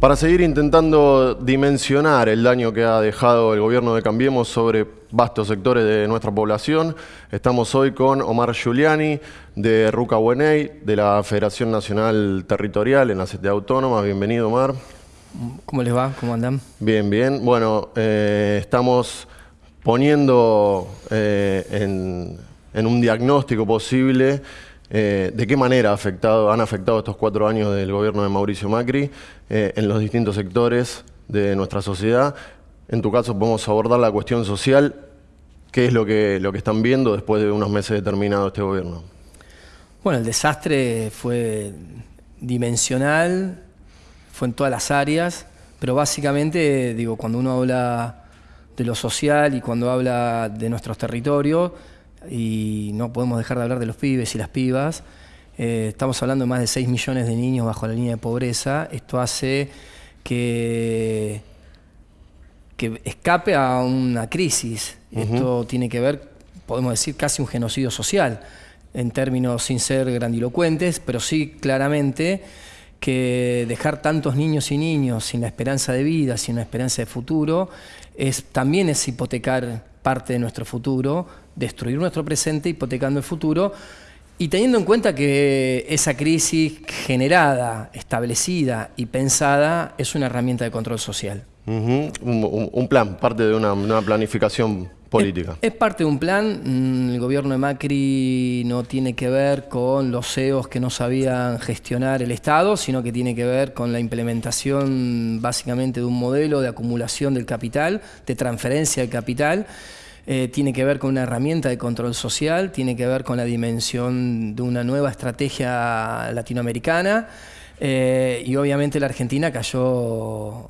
Para seguir intentando dimensionar el daño que ha dejado el gobierno de Cambiemos sobre vastos sectores de nuestra población, estamos hoy con Omar Giuliani de Ruca Bueney, de la Federación Nacional Territorial en la Ciudad Autónoma. Bienvenido, Omar. ¿Cómo les va? ¿Cómo andan? Bien, bien. Bueno, eh, estamos poniendo eh, en un diagnóstico posible eh, ¿De qué manera han afectado estos cuatro años del gobierno de Mauricio Macri eh, en los distintos sectores de nuestra sociedad? En tu caso podemos abordar la cuestión social. ¿Qué es lo que, lo que están viendo después de unos meses determinados este gobierno? Bueno, el desastre fue dimensional, fue en todas las áreas, pero básicamente, digo, cuando uno habla de lo social y cuando habla de nuestros territorios, y no podemos dejar de hablar de los pibes y las pibas. Eh, estamos hablando de más de 6 millones de niños bajo la línea de pobreza. Esto hace que, que escape a una crisis. Esto tiene que ver, podemos decir, casi un genocidio social, en términos sin ser grandilocuentes, pero sí claramente que dejar tantos niños y niños sin la esperanza de vida, sin la esperanza de futuro, es, también es hipotecar parte de nuestro futuro, destruir nuestro presente hipotecando el futuro y teniendo en cuenta que esa crisis generada, establecida y pensada es una herramienta de control social. un, plan, parte de una, planificación política. Es, parte de un plan. Mm, el gobierno de Macri no tiene que ver con los CEOs que no sabían gestionar el Estado, sino que tiene que ver con la implementación básicamente de un modelo de acumulación del capital, de transferencia del capital, eh, tiene que ver con una herramienta de control social, tiene que ver con la dimensión de una nueva estrategia latinoamericana eh, y obviamente la Argentina cayó,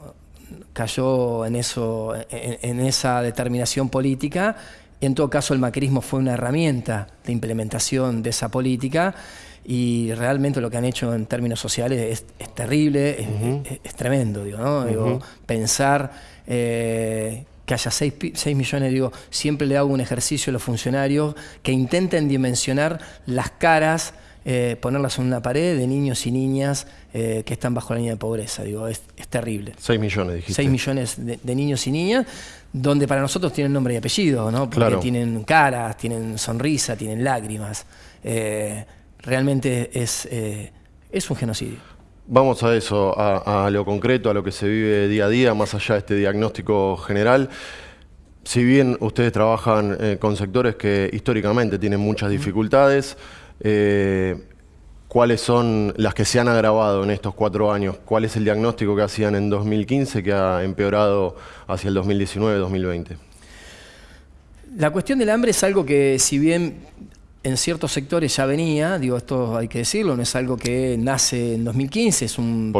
cayó en, eso, en, esa determinación política. En todo caso el macrismo fue una herramienta de implementación de esa política y realmente lo que han hecho en términos sociales es, terrible, es, tremendo, digo, ¿no? pensar eh, que haya 6, millones, digo, siempre le hago un ejercicio a los funcionarios que intenten dimensionar las caras, eh, ponerlas en una pared de niños y niñas eh, que están bajo la línea de pobreza, digo, es, terrible. 6 millones, dijiste. 6 millones de, niños y niñas, donde para nosotros tienen nombre y apellido, ¿no? Porque tienen caras, tienen sonrisa, tienen lágrimas. Eh, realmente es, es un genocidio. Vamos a eso, a, lo concreto, a lo que se vive día a día, más allá de este diagnóstico general. Si bien ustedes trabajan eh, con sectores que históricamente tienen muchas dificultades, eh, ¿cuáles son las que se han agravado en estos cuatro años? ¿Cuál es el diagnóstico que hacían en 2015 que ha empeorado hacia el 2019-2020? La cuestión del hambre es algo que, si bien en ciertos sectores ya venía, digo, esto hay que decirlo, no es algo que nace en 2015, es un,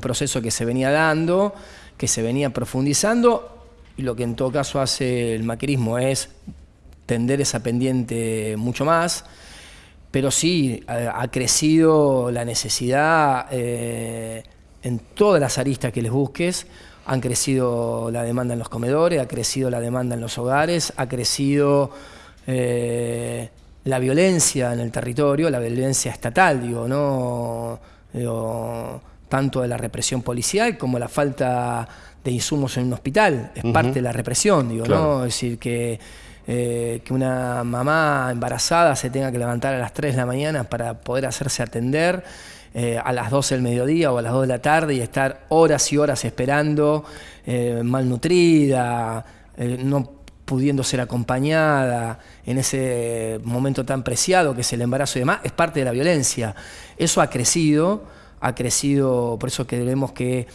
proceso que se venía dando, que se venía profundizando, y lo que en todo caso hace el macrismo es tender esa pendiente mucho más, pero sí ha, crecido la necesidad eh, en todas las aristas que les busques, han crecido la demanda en los comedores, ha crecido la demanda en los hogares, ha crecido... Eh, la violencia en el territorio, la violencia estatal, digo, ¿no? tanto de la represión policial como la falta de insumos en un hospital, es parte de la represión, digo, ¿no? Es decir, que, eh, que una mamá embarazada se tenga que levantar a las 3 de la mañana para poder hacerse atender eh, a las 12 del mediodía o a las 2 de la tarde y estar horas y horas esperando, eh, malnutrida, no pudiendo ser acompañada en ese momento tan preciado que es el embarazo y demás, es parte de la violencia. Eso ha crecido, ha crecido, por eso que vemos que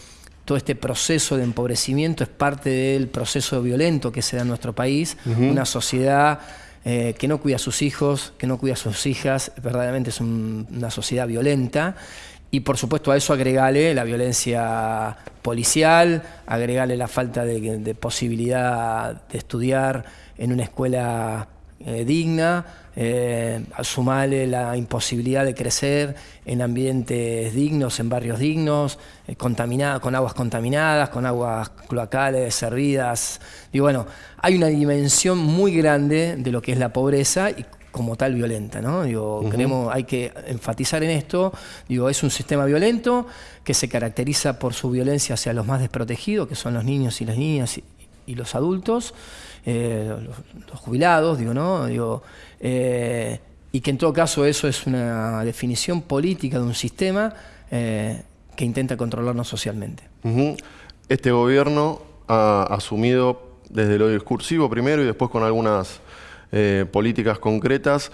todo este proceso de empobrecimiento es parte del proceso violento que se da en nuestro país, una sociedad eh, que no cuida a sus hijos, que no cuida a sus hijas, verdaderamente es una sociedad violenta y por supuesto a eso agregale la violencia policial, agregale la falta de, posibilidad de estudiar en una escuela eh, digna, eh, sumale la imposibilidad de crecer en ambientes dignos, en barrios dignos, eh, con aguas contaminadas, con aguas cloacales servidas. Y bueno, hay una dimensión muy grande de lo que es la pobreza y como tal violenta, ¿no? Digo, creemos, hay que enfatizar en esto, digo, es un sistema violento que se caracteriza por su violencia hacia los más desprotegidos, que son los niños y las niñas y, los adultos, eh, los, jubilados, digo, ¿no? Digo, eh, y que en todo caso eso es una definición política de un sistema eh, que intenta controlarnos socialmente. Este gobierno ha asumido desde lo discursivo primero y después con algunas eh, políticas concretas,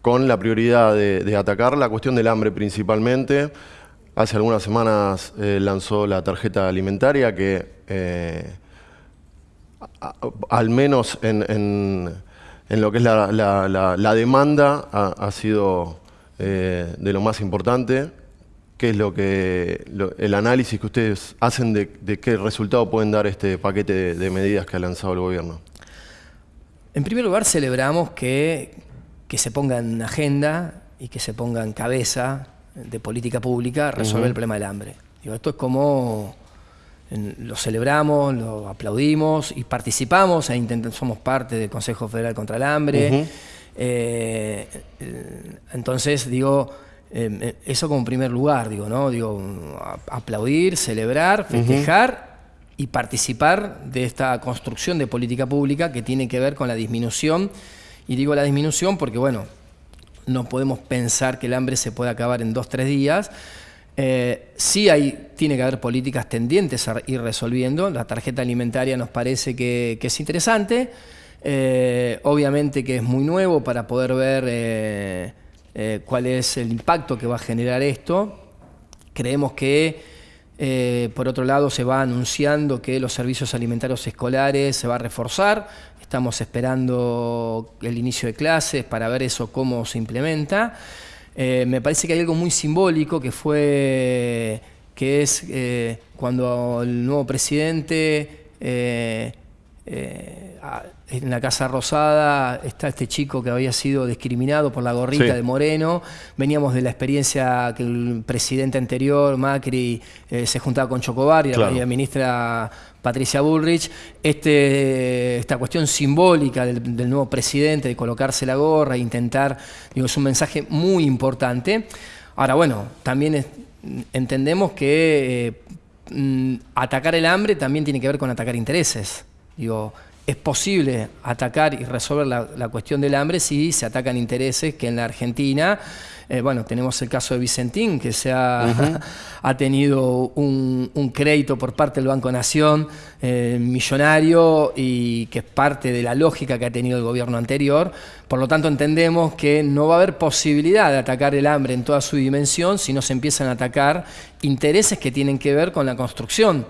con la prioridad de, atacar la cuestión del hambre principalmente. Hace algunas semanas eh, lanzó la tarjeta alimentaria que al menos en en lo que es la, demanda ha, sido eh, de lo más importante. ¿Qué es lo que el análisis que ustedes hacen de, qué resultado pueden dar este paquete de, medidas que ha lanzado el gobierno? En primer lugar, celebramos que, que se ponga en agenda y que se ponga en cabeza de política pública resolver el problema del hambre. esto es como lo celebramos, lo aplaudimos y participamos e intentamos, somos parte del Consejo Federal contra el Hambre. Eh, entonces, digo, eh, eso como primer lugar, digo, ¿no? Digo, aplaudir, celebrar, festejar y participar de esta construcción de política pública que tiene que ver con la disminución. Y digo la disminución porque, bueno, no podemos pensar que el hambre se pueda acabar en dos, tres días, eh, sí hay, tiene que haber políticas tendientes a ir resolviendo. La tarjeta alimentaria nos parece que, es interesante. Eh, obviamente que es muy nuevo para poder ver eh, cuál es el impacto que va a generar esto. Creemos que, por otro lado, se va anunciando que los servicios alimentarios escolares se va a reforzar. Estamos esperando el inicio de clases para ver eso cómo se implementa. Eh, me parece que hay algo muy simbólico que fue, que es eh, cuando el nuevo presidente eh, en la Casa Rosada está este chico que había sido discriminado por la gorrita de Moreno. Veníamos de la experiencia que el presidente anterior, Macri, se juntaba con Chocobar y la ministra Patricia Bullrich, este, esta cuestión simbólica del, nuevo presidente de colocarse la gorra e intentar, digo, es un mensaje muy importante. Ahora, bueno, también entendemos que eh, mm, atacar el hambre también tiene que ver con atacar intereses. Digo, es posible atacar y resolver la, cuestión del hambre si se atacan intereses que en la Argentina, eh, bueno, tenemos el caso de Vicentín, que se ha, ha tenido un, crédito por parte del Banco Nación eh, millonario y que es parte de la lógica que ha tenido el gobierno anterior. Por lo tanto, entendemos que no va a haber posibilidad de atacar el hambre en toda su dimensión si no se empiezan a atacar intereses que tienen que ver con la construcción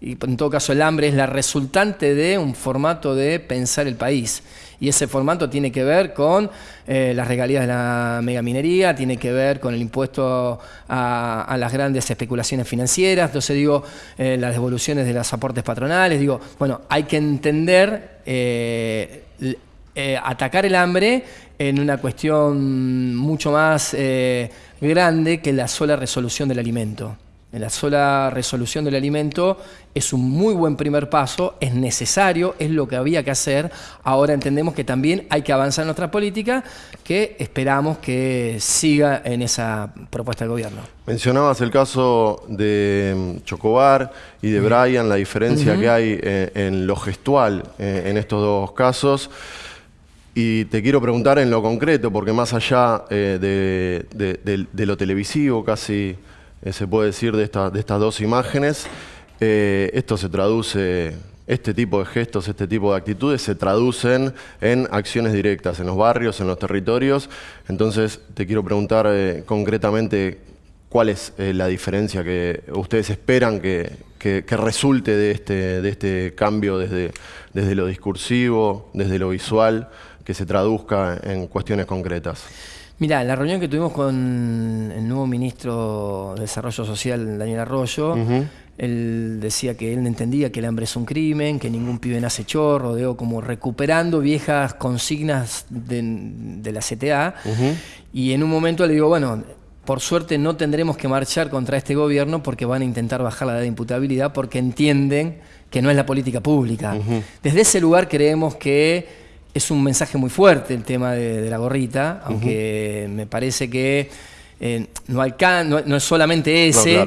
y en todo caso el hambre es la resultante de un formato de pensar el país. Y ese formato tiene que ver con eh, las regalías de la megaminería, tiene que ver con el impuesto a, las grandes especulaciones financieras, entonces digo, eh, las devoluciones de los aportes patronales, digo, bueno, hay que entender, eh, atacar el hambre en una cuestión mucho más grande que la sola resolución del alimento la sola resolución del alimento es un muy buen primer paso, es necesario, es lo que había que hacer. Ahora entendemos que también hay que avanzar en nuestra política, que esperamos que siga en esa propuesta del gobierno. Mencionabas el caso de mm, Chocobar y de Brian, la diferencia que hay eh, en lo gestual eh, en estos dos casos. Y te quiero preguntar en lo concreto, porque más allá eh, de lo televisivo, casi eh, se puede decir, de, de estas dos imágenes. Eh, esto se traduce, este tipo de gestos, este tipo de actitudes se traducen en acciones directas en los barrios, en los territorios. Entonces, te quiero preguntar eh, concretamente cuál es la diferencia que ustedes esperan que, resulte de este, de este cambio desde, desde lo discursivo, desde lo visual, que se traduzca en cuestiones concretas. Mira, la reunión que tuvimos con el nuevo ministro de Desarrollo Social, Daniel Arroyo, él decía que él entendía que el hambre es un crimen, que ningún pibe nace chorro, digo, como recuperando viejas consignas de, la CTA. Y en un momento le digo, bueno, por suerte no tendremos que marchar contra este gobierno porque van a intentar bajar la edad de imputabilidad porque entienden que no es la política pública. Desde ese lugar creemos que es un mensaje muy fuerte el tema de, la gorrita, aunque me parece que eh, no, no, es solamente ese,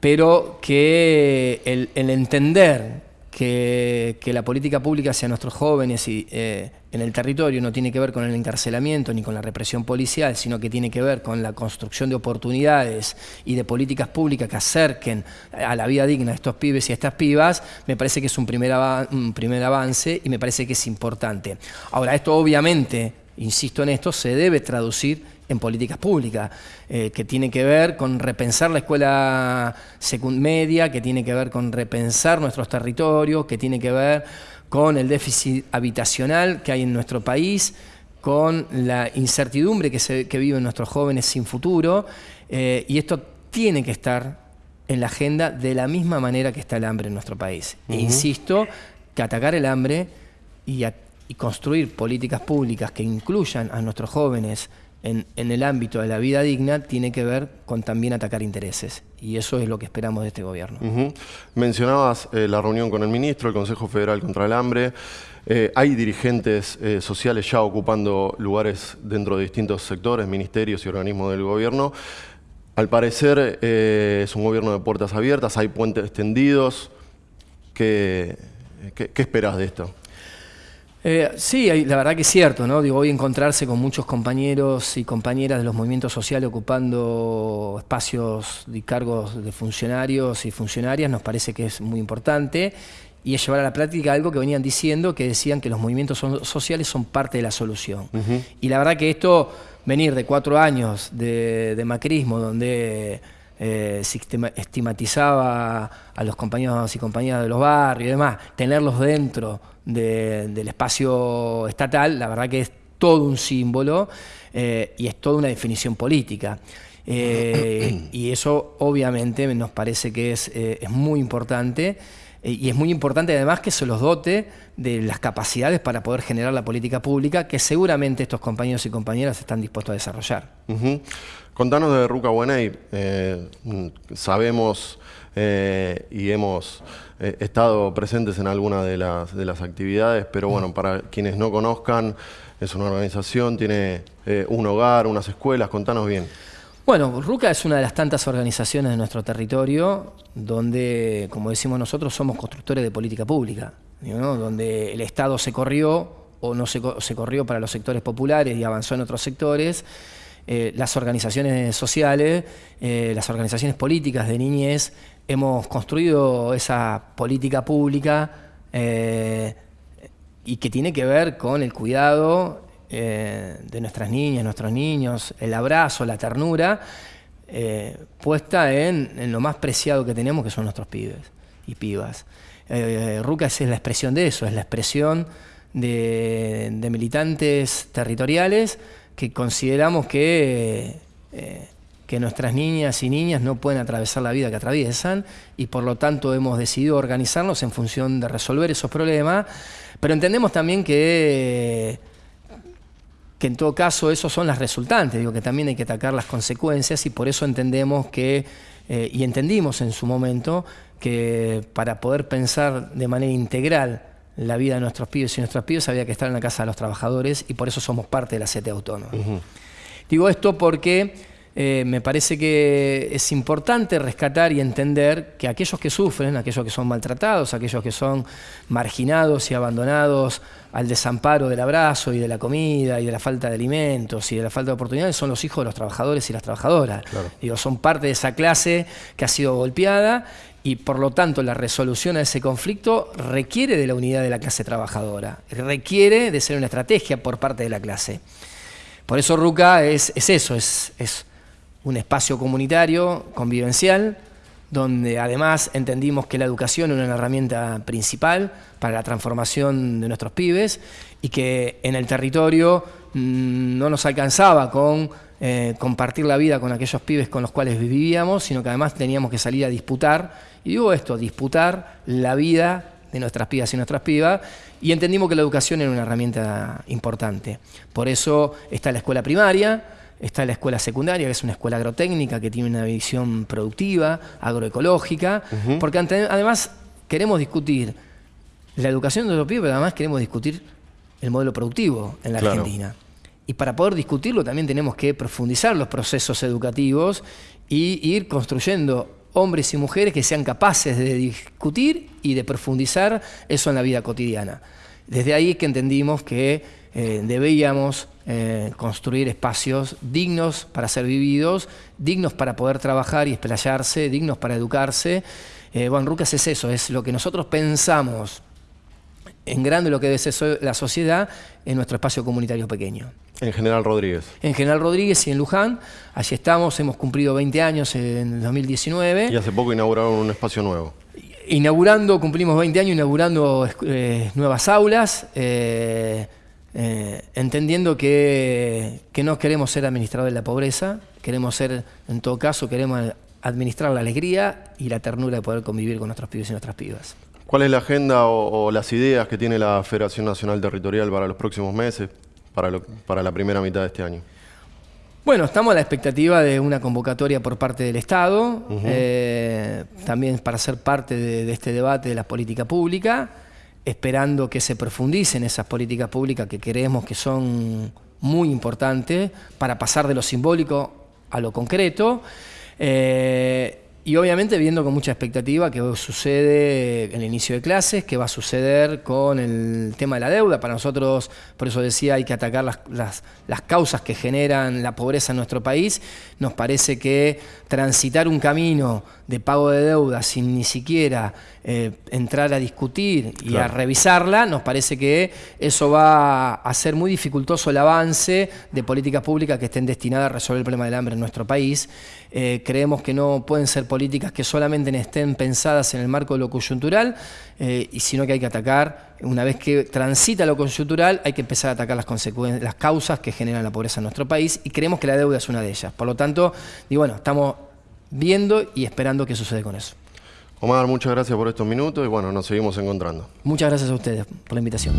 pero que el, entender que, la política pública hacia nuestros jóvenes y, eh, en el territorio no tiene que ver con el encarcelamiento ni con la represión policial, sino que tiene que ver con la construcción de oportunidades y de políticas públicas que acerquen a la vida digna a estos pibes y a estas pibas, me parece que es un primer, un primer avance y me parece que es importante. Ahora, esto obviamente, insisto en esto, se debe traducir en políticas públicas, eh, que tiene que ver con repensar la escuela media, que tiene que ver con repensar nuestros territorios, que tiene que ver con el déficit habitacional que hay en nuestro país, con la incertidumbre que, se, viven nuestros jóvenes sin futuro, eh, y esto tiene que estar en la agenda de la misma manera que está el hambre en nuestro país. E insisto que atacar el hambre y, y construir políticas públicas que incluyan a nuestros jóvenes en, el ámbito de la vida digna tiene que ver con también atacar intereses. Y eso es lo que esperamos de este gobierno. Mencionabas eh, la reunión con el ministro, el Consejo Federal contra el Hambre. Eh, hay dirigentes eh, sociales ya ocupando lugares dentro de distintos sectores, ministerios y organismos del gobierno. Al parecer es un gobierno de puertas abiertas, hay puentes extendidos. qué esperas de esto? Eh, sí, la verdad que es cierto, ¿no? Digo, hoy encontrarse con muchos compañeros y compañeras de los movimientos sociales ocupando espacios y cargos de funcionarios y funcionarias nos parece que es muy importante y es llevar a la práctica algo que venían diciendo, que decían que los movimientos sociales son parte de la solución. Y la verdad que esto, venir de cuatro años de macrismo, donde eh, estigmatizaba a los compañeros y compañeras de los barrios y demás, tenerlos dentro del espacio estatal, la verdad que es todo un símbolo eh, y es toda una definición política. Eh, y eso obviamente nos parece que es, es muy importante y es muy importante además que se los dote de las capacidades para poder generar la política pública que seguramente estos compañeros y compañeras están dispuestos a desarrollar. Contanos de Ruca Buenay. Eh, sabemos eh, y hemos eh, estado presentes en algunas de las, de las actividades, pero bueno, para quienes no conozcan, es una organización, tiene un hogar, unas escuelas, contanos bien. Bueno, RUCA es una de las tantas organizaciones de nuestro territorio donde, como decimos nosotros, somos constructores de política pública, donde el Estado se corrió o no se, se corrió para los sectores populares y avanzó en otros sectores, eh, las organizaciones sociales, eh, las organizaciones políticas de niñez, hemos construido esa política pública eh, y que tiene que ver con el cuidado de nuestras niñas, nuestros niños, el abrazo, la ternura, puesta en, lo más preciado que tenemos, que son nuestros pibes y pibas. Rucas es la expresión de eso, es la expresión de militantes territoriales que consideramos que, eh, que nuestras niñas y niñas no pueden atravesar la vida que atraviesan y por lo tanto hemos decidido organizarnos en función de resolver esos problemas, pero entendemos también que, que en todo caso esos son las resultantes, digo que también hay que atacar las consecuencias y por eso entendemos que, eh, y entendimos en su momento, que para poder pensar de manera integral la vida de nuestros pibes y nuestras pibes había que estar en la casa de los trabajadores y por eso somos parte de la CETE Autónoma. Digo esto porque eh, me parece que es importante rescatar y entender que aquellos que sufren, aquellos que son maltratados, aquellos que son marginados y abandonados al desamparo del abrazo y de la comida y de la falta de alimentos y de la falta de oportunidades son los hijos de los trabajadores y las trabajadoras. Digo, son parte de esa clase que ha sido golpeada y por lo tanto la resolución a ese conflicto requiere de la unidad de la clase trabajadora, requiere de ser una estrategia por parte de la clase. Por eso RUCA es, eso, es, es un espacio comunitario, convivencial, donde además entendimos que la educación era una herramienta principal para la transformación de nuestros pibes y que en el territorio mm, no nos alcanzaba con eh, compartir la vida con aquellos pibes con los cuales vivíamos, sino que además teníamos que salir a disputar, y digo esto, disputar la vida de nuestras pibas y nuestras pibas, y entendimos que la educación era una herramienta importante. Por eso está la escuela primaria, está la escuela secundaria, que es una escuela agrotécnica que tiene una visión productiva, agroecológica, porque además queremos discutir la educación de los pibes, pero además queremos discutir el modelo productivo en la Argentina. Y para poder discutirlo también tenemos que profundizar los procesos educativos y ir construyendo hombres y mujeres que sean capaces de discutir y de profundizar eso en la vida cotidiana. Desde ahí que entendimos que eh, debíamos eh, construir espacios dignos para ser vividos, dignos para poder trabajar y explayarse, dignos para educarse. Eh, bueno, Rucas es eso, es lo que nosotros pensamos en grande lo que debe ser la sociedad en nuestro espacio comunitario pequeño. En General Rodríguez. En General Rodríguez y en Luján. Allí estamos, hemos cumplido 20 años en 2019. Y hace poco inauguraron un espacio nuevo. Inaugurando, cumplimos 20 años inaugurando eh, nuevas aulas, eh, eh, entendiendo que, que no queremos ser administradores de la pobreza, queremos ser, en todo caso, queremos administrar la alegría y la ternura de poder convivir con nuestros pibes y nuestras pibas. ¿Cuál es la agenda o, las ideas que tiene la Federación Nacional Territorial para los próximos meses, para, para la primera mitad de este año? Bueno, estamos a la expectativa de una convocatoria por parte del Estado, eh, también para ser parte de, este debate de la política pública, esperando que se profundicen esas políticas públicas que creemos que son muy importantes para pasar de lo simbólico a lo concreto. Eh, y obviamente viendo con mucha expectativa qué sucede en el inicio de clases, qué va a suceder con el tema de la deuda. Para nosotros, por eso decía, hay que atacar las, las, causas que generan la pobreza en nuestro país. Nos parece que transitar un camino de pago de deuda sin ni siquiera eh, entrar a discutir y a revisarla, nos parece que eso va a hacer muy dificultoso el avance de políticas públicas que estén destinadas a resolver el problema del hambre en nuestro país. Eh, creemos que no pueden ser políticas que solamente estén pensadas en el marco de lo coyuntural, eh, y sino que hay que atacar, una vez que transita lo coyuntural, hay que empezar a atacar las consecuencias, las causas que generan la pobreza en nuestro país, y creemos que la deuda es una de ellas. Por lo tanto, digo, bueno, estamos viendo y esperando qué sucede con eso. Omar, muchas gracias por estos minutos y bueno, nos seguimos encontrando. Muchas gracias a ustedes por la invitación.